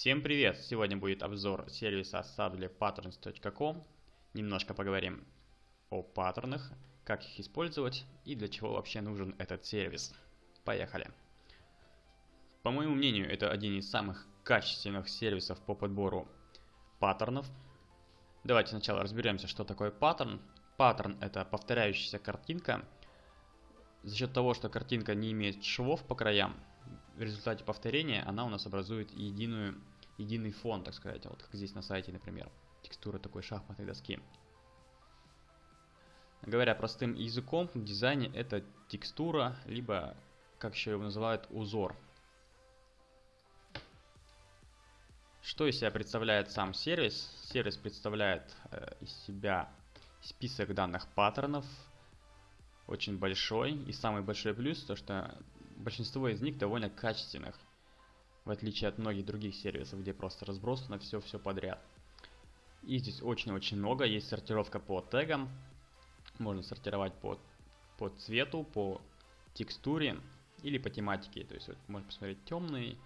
Всем привет! Сегодня будет обзор сервиса sublepatterns.com. Немножко поговорим о паттернах, как их использовать и для чего вообще нужен этот сервис. Поехали! По моему мнению, это один из самых качественных сервисов по подбору паттернов. Давайте сначала разберемся, что такое паттерн. Паттерн это повторяющаяся картинка. За счет того, что картинка не имеет швов по краям, в результате повторения она у нас образует единую, единый фон, так сказать, вот как здесь на сайте, например, текстура такой шахматной доски. Говоря простым языком, в дизайне это текстура, либо, как еще его называют, узор. Что из себя представляет сам сервис? Сервис представляет э, из себя список данных паттернов, очень большой. И самый большой плюс, то что большинство из них довольно качественных, в отличие от многих других сервисов, где просто разбросано все-все подряд. И здесь очень-очень много, есть сортировка по тегам, можно сортировать по, по цвету, по текстуре или по тематике, то есть вот, можно посмотреть темные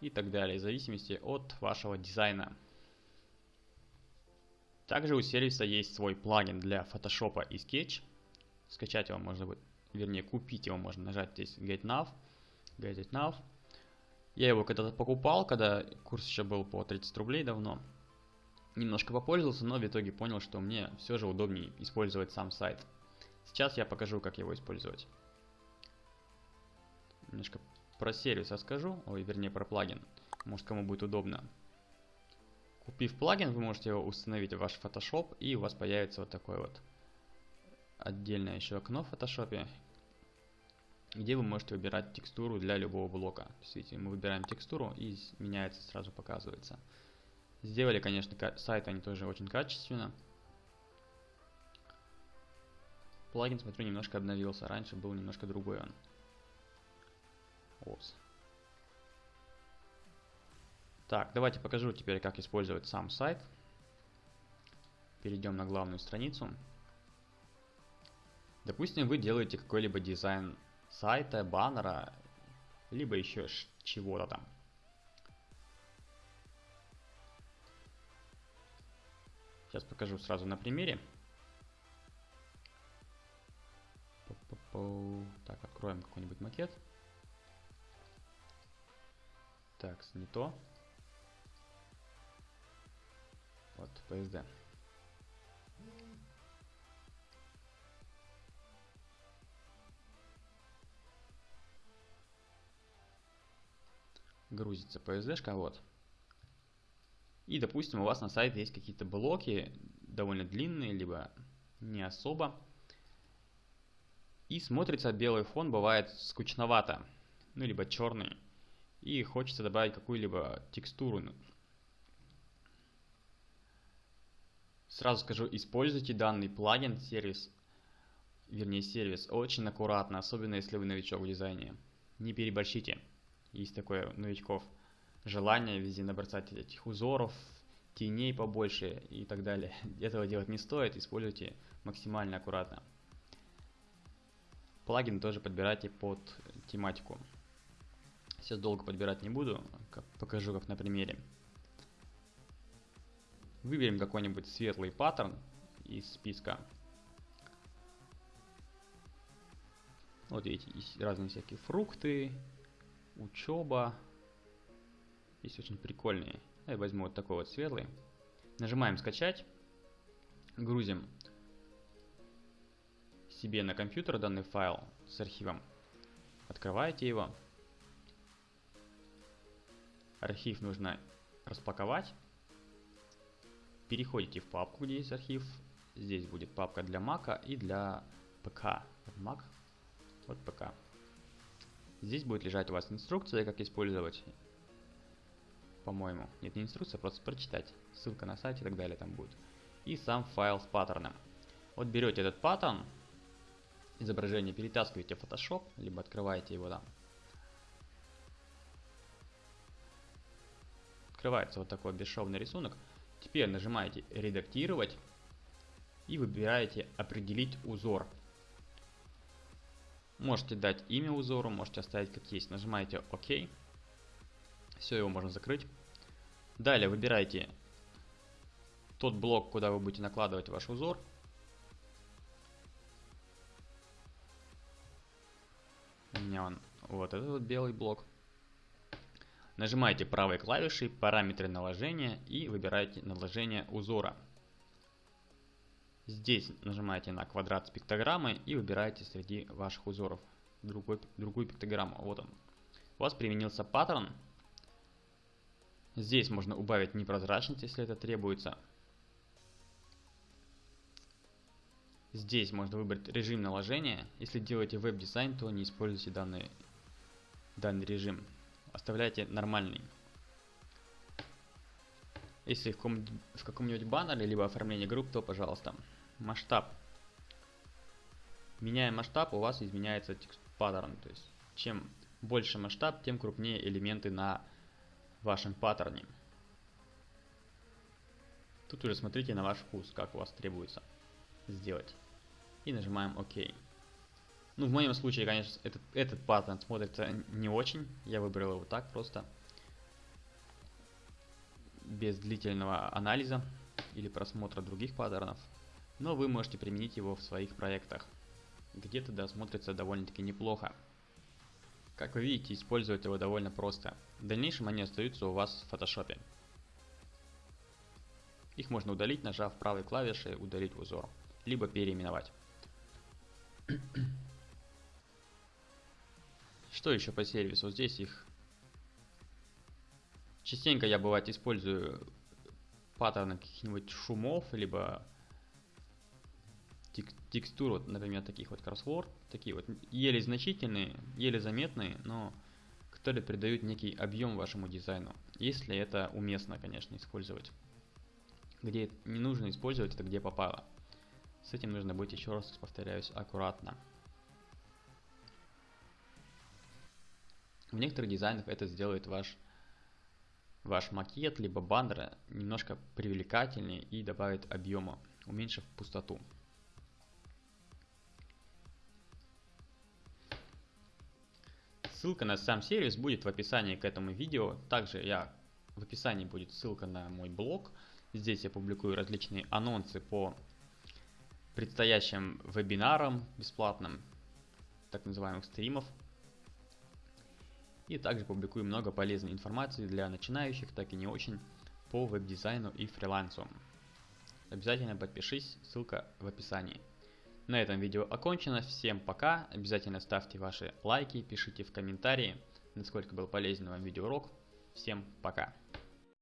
и так далее, в зависимости от вашего дизайна. Также у сервиса есть свой плагин для Photoshop и Sketch. Скачать его можно будет вернее купить его можно нажать здесь Get Now, Get It. Я его когда-то покупал, когда курс еще был по 30 рублей давно. Немножко попользовался, но в итоге понял, что мне все же удобнее использовать сам сайт. Сейчас я покажу, как его использовать. Немножко про сервис расскажу, ой, вернее про плагин. Может кому будет удобно. Купив плагин, вы можете его установить в ваш Photoshop, и у вас появится вот такой вот отдельное еще окно в Photoshop, где вы можете выбирать текстуру для любого блока. Видите, мы выбираем текстуру и меняется, сразу показывается. Сделали, конечно, сайт они тоже очень качественно. Плагин, смотрю, немножко обновился. Раньше был немножко другой он. Опс. Так, давайте покажу теперь, как использовать сам сайт. Перейдем на главную страницу. Допустим, вы делаете какой-либо дизайн сайта, баннера, либо еще чего-то там. Сейчас покажу сразу на примере. Так, откроем какой-нибудь макет. Так, не то. Вот, PSD. Грузится PSD-шка, вот. И, допустим, у вас на сайте есть какие-то блоки, довольно длинные, либо не особо. И смотрится белый фон бывает скучновато, ну, либо черный. И хочется добавить какую-либо текстуру. Сразу скажу, используйте данный плагин, сервис, вернее сервис, очень аккуратно, особенно если вы новичок в дизайне. Не переборщите есть такое новичков желание везде набросать этих узоров, теней побольше и так далее. Этого делать не стоит, используйте максимально аккуратно. Плагин тоже подбирайте под тематику. Сейчас долго подбирать не буду, покажу как на примере. Выберем какой-нибудь светлый паттерн из списка. Вот видите, есть разные всякие фрукты, учеба. Есть очень прикольные. Я возьму вот такой вот светлый. Нажимаем скачать. Грузим себе на компьютер данный файл с архивом. Открываете его. Архив нужно распаковать. Переходите в папку, где есть архив. Здесь будет папка для Mac и для ПК. Mac, вот ПК. Здесь будет лежать у вас инструкция, как использовать, по-моему. Нет, не инструкция, просто прочитать. Ссылка на сайт и так далее там будет. И сам файл с паттерном. Вот берете этот паттерн, изображение перетаскиваете в Photoshop, либо открываете его там. Открывается вот такой бесшовный рисунок. Теперь нажимаете «Редактировать» и выбираете «Определить узор». Можете дать имя узору, можете оставить как есть. Нажимаете ОК. Все, его можно закрыть. Далее выбирайте тот блок, куда вы будете накладывать ваш узор. У меня он вот этот вот белый блок. Нажимаете правой клавишей параметры наложения и выбираете наложение узора. Здесь нажимаете на квадрат с пиктограммой и выбираете среди ваших узоров другой, другую пиктограмму. Вот он. У вас применился паттерн. Здесь можно убавить непрозрачность, если это требуется. Здесь можно выбрать режим наложения. Если делаете веб-дизайн, то не используйте данный, данный режим. Оставляйте нормальный. Если в, каком, каком-нибудь баннере, либо оформлении групп, то пожалуйста. Масштаб. Меняя масштаб, у вас изменяется текст паттерн. То есть, чем больше масштаб, тем крупнее элементы на вашем паттерне. Тут уже смотрите на ваш вкус, как у вас требуется сделать. И нажимаем ОК. Ну, в моем случае, конечно, этот, этот паттерн смотрится не очень. Я выбрал его так просто. Без длительного анализа или просмотра других паттернов. Но вы можете применить его в своих проектах. Где-то да смотрится довольно-таки неплохо. Как вы видите, использовать его довольно просто. В дальнейшем они остаются у вас в фотошопе. Их можно удалить, нажав правой клавишей «Удалить узор», либо переименовать. Что еще по сервису? Здесь их... Частенько я бывает использую паттерны каких-нибудь шумов, либо тек текстур, вот, например, таких вот кроссворд, такие вот еле значительные, еле заметные, но которые придают некий объем вашему дизайну, если это уместно, конечно, использовать. Где не нужно использовать, это где попало. С этим нужно быть, еще раз повторяюсь, аккуратно. В некоторых дизайнах это сделает ваш, ваш макет, либо баннер немножко привлекательнее и добавит объема, уменьшив пустоту. Ссылка на сам сервис будет в описании к этому видео. Также я в описании будет ссылка на мой блог. Здесь я публикую различные анонсы по предстоящим вебинарам бесплатным, так называемых стримов. И также публикую много полезной информации для начинающих, так и не очень, по веб-дизайну и фрилансу. Обязательно подпишись, ссылка в описании. На этом видео окончено. Всем пока. Обязательно ставьте ваши лайки, пишите в комментарии, насколько был полезен вам видеоурок. Всем пока.